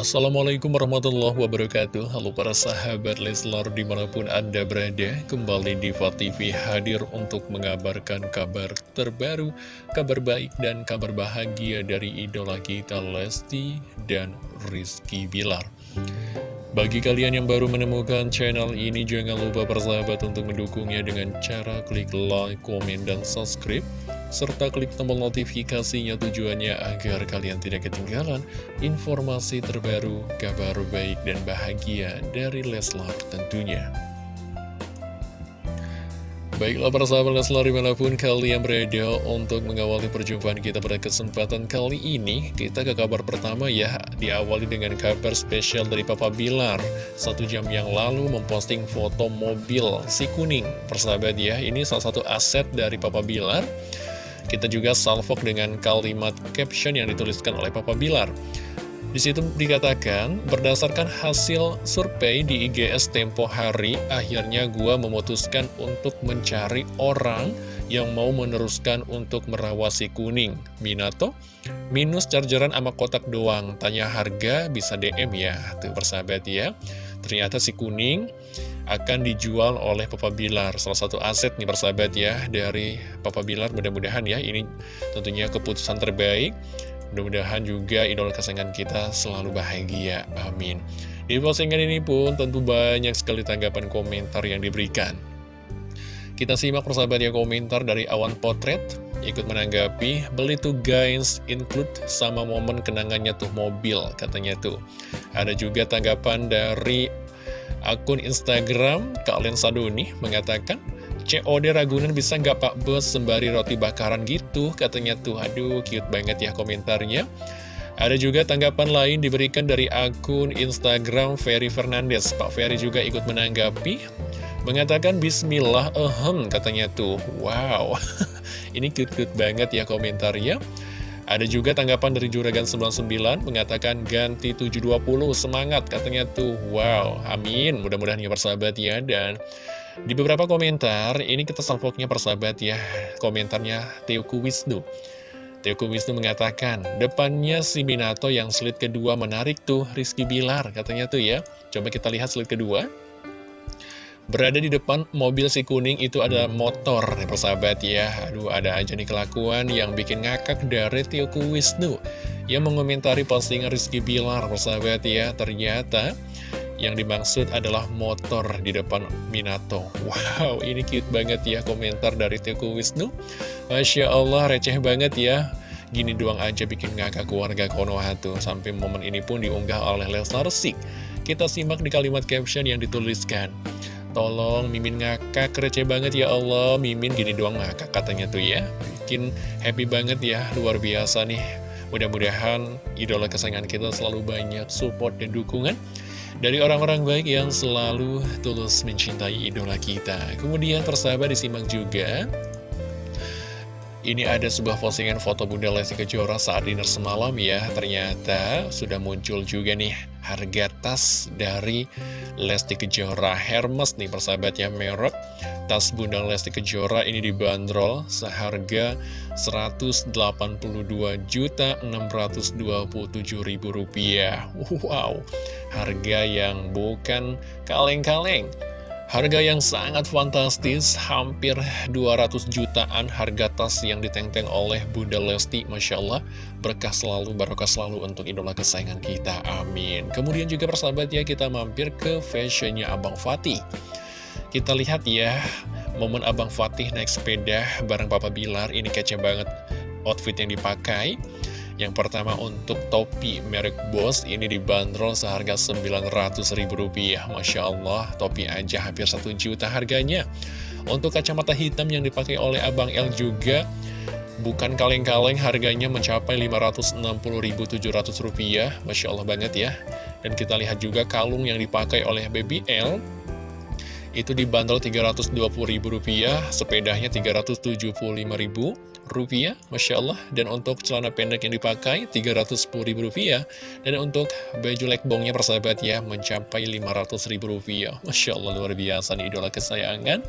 Assalamualaikum warahmatullahi wabarakatuh. Halo para sahabat Leslar di mana pun anda berada Kembali di TV hadir untuk mengabarkan kabar terbaru Kabar baik dan kabar bahagia dari idola kita Lesti dan Rizky Bilar. Bagi kalian yang baru menemukan channel ini, jangan lupa persahabat untuk mendukungnya dengan cara klik like, komen, dan subscribe serta klik tombol notifikasinya tujuannya agar kalian tidak ketinggalan informasi terbaru, kabar baik dan bahagia dari Leslar tentunya. Baiklah para sahabat Leslar di mana pun kalian berada untuk mengawali perjumpaan kita pada kesempatan kali ini Kita ke kabar pertama ya, diawali dengan kabar spesial dari Papa Bilar. Satu jam yang lalu memposting foto mobil si kuning. Persahabat ya, ini salah satu aset dari Papa Bilar kita juga salvok dengan kalimat caption yang dituliskan oleh Papa Bilar. Di situ dikatakan, berdasarkan hasil survei di IGS Tempo Hari, akhirnya gua memutuskan untuk mencari orang yang mau meneruskan untuk merawat si kuning. Minato, minus chargeran sama kotak doang. Tanya harga bisa DM ya, tuh persahabat ya. Ternyata si kuning akan dijual oleh Papa Bilar. Salah satu aset nih persahabat ya dari Papa Bilar. Mudah-mudahan ya ini tentunya keputusan terbaik. Mudah-mudahan juga idola kesayangan kita selalu bahagia, amin. Di postingan ini pun tentu banyak sekali tanggapan komentar yang diberikan. Kita simak persahabat ya komentar dari Awan Potret Ikut menanggapi, beli tuh guys, include sama momen kenangannya tuh mobil, katanya tuh. Ada juga tanggapan dari Akun Instagram Kalian Saduni mengatakan COD Ragunan bisa nggak Pak Bos sembari roti bakaran gitu katanya tuh. Aduh cute banget ya komentarnya. Ada juga tanggapan lain diberikan dari akun Instagram Ferry Fernandez Pak Ferry juga ikut menanggapi mengatakan Bismillah ehem katanya tuh. Wow ini cute-cute banget ya komentarnya. Ada juga tanggapan dari Juragan 99 mengatakan ganti 720 semangat katanya tuh. Wow amin. Mudah-mudahan ya persahabat ya. Dan di beberapa komentar ini kita salvoknya persahabat ya komentarnya Teoku Wisnu. Teoku Wisnu mengatakan depannya si Minato yang slide kedua menarik tuh Rizky Bilar katanya tuh ya. Coba kita lihat slide kedua Berada di depan mobil si kuning itu ada motor, nih persahabat ya. Aduh, ada aja nih kelakuan yang bikin ngakak dari Tioku Wisnu. Yang mengomentari postingan Rizky Bilar, persahabat ya. Ternyata yang dimaksud adalah motor di depan Minato. Wow, ini cute banget ya komentar dari Tioku Wisnu. Masya Allah, receh banget ya. Gini doang aja bikin ngakak keluarga Konoha tuh. Sampai momen ini pun diunggah oleh Leslar Sik. Kita simak di kalimat caption yang dituliskan. Tolong Mimin ngakak receh banget ya Allah. Mimin gini doang ngakak katanya tuh ya. Bikin happy banget ya Luar biasa nih. Mudah-mudahan idola kesayangan kita selalu banyak support dan dukungan Dari orang-orang baik yang selalu tulus mencintai idola kita. Kemudian persahabat disimak juga. Ini ada sebuah postingan foto Bunda Lesti Kejora saat dinner semalam ya. Ternyata sudah muncul juga nih harga tas dari Lesti Kejora Hermes nih persahabatnya merek. Tas Bunda Lesti Kejora ini dibanderol seharga Rp182.627.000 Wow, harga yang bukan kaleng-kaleng Harga yang sangat fantastis, hampir 200 jutaan harga tas yang ditenteng oleh Bunda Lesti, Masya Allah, berkah selalu, barokah selalu untuk idola kesayangan kita, amin. Kemudian juga persahabat ya, kita mampir ke fashionnya Abang Fatih. Kita lihat ya, momen Abang Fatih naik sepeda bareng Papa Bilar, ini kece banget outfit yang dipakai. Yang pertama untuk topi merek Bose ini dibanderol seharga Rp900.000 Masya Allah topi aja hampir 1 juta harganya. Untuk kacamata hitam yang dipakai oleh Abang L juga bukan kaleng-kaleng harganya mencapai Rp560.700 Masya Allah banget ya. Dan kita lihat juga kalung yang dipakai oleh Baby L. Itu dibanderol Rp320.000, sepedanya Rp375.000 rupiah Masya Allah dan untuk celana pendek yang dipakai Rp310.000 dan untuk baju lekbongnya persahabat ya mencapai Rp500.000 Masya Allah luar biasa nih idola kesayangan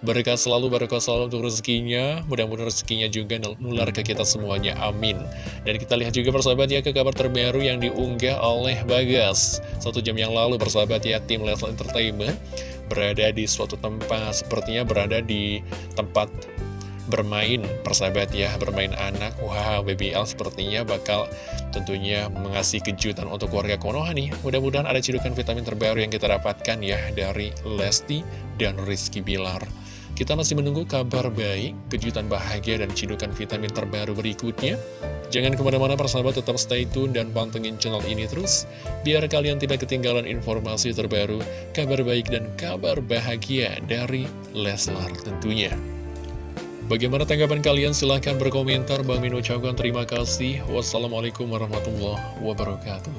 Berkah selalu, berkah selalu untuk rezekinya. Mudah-mudahan rezekinya juga nular ke kita semuanya. Amin. Dan kita lihat juga persahabat ya ke kabar terbaru yang diunggah oleh Bagas. Satu jam yang lalu persahabat ya tim Leslar Entertainment berada di suatu tempat. Sepertinya berada di tempat bermain persahabat ya bermain anak wow BBL sepertinya bakal tentunya mengasih kejutan untuk warga Konoha nih mudah-mudahan ada cidukan vitamin terbaru yang kita dapatkan ya dari Lesti dan Rizky Bilar kita masih menunggu kabar baik, kejutan bahagia dan cidukan vitamin terbaru berikutnya. Jangan ke mana-mana persahabat tetap stay tune dan pantengin channel ini terus, biar kalian tidak ketinggalan informasi terbaru, kabar baik dan kabar bahagia dari Leslar tentunya. Bagaimana tanggapan kalian? Silahkan berkomentar. Bang Min ucapkan terima kasih. Wassalamualaikum warahmatullahi wabarakatuh.